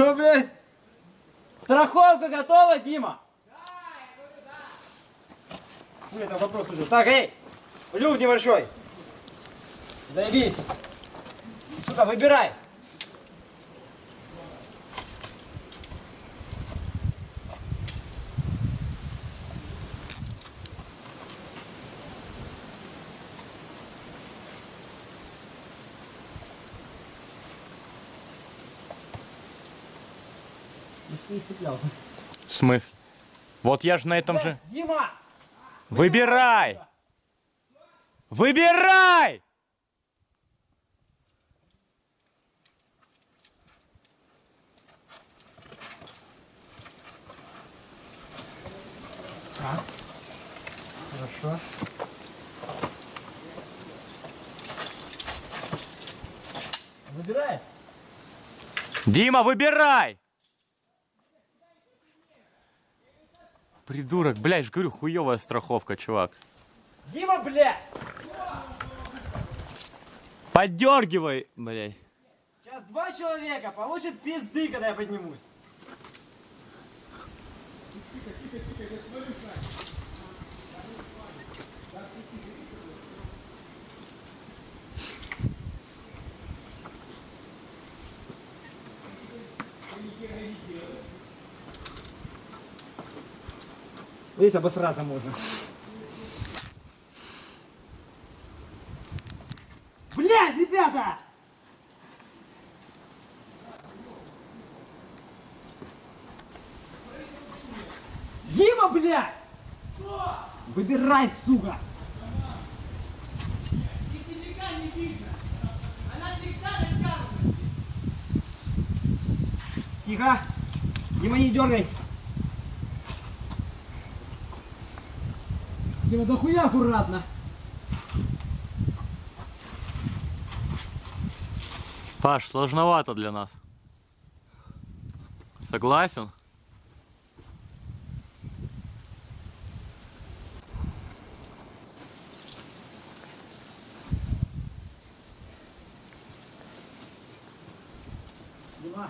Что, блядь? Страховка готова, Дима? Ну, это вопрос уже. Так, эй, люк небольшой. Заебись. Сука, выбирай. Не цеплялся. В смысле? Вот я же на этом же... Дима! Выбирай! Выбирай! Хорошо. Выбирай. Дима, выбирай! Придурок, блядь, ж говорю, хуевая страховка, чувак. Дима, блядь! Поддергивай, блядь. Сейчас два человека получат пизды, когда я поднимусь. Здесь обосраться можно. Блядь, ребята! Дима, блядь! Выбирай, сука! Тихо! Дима, не дергай! Дима, да хуя аккуратно! Паш, сложновато для нас. Согласен? Дима,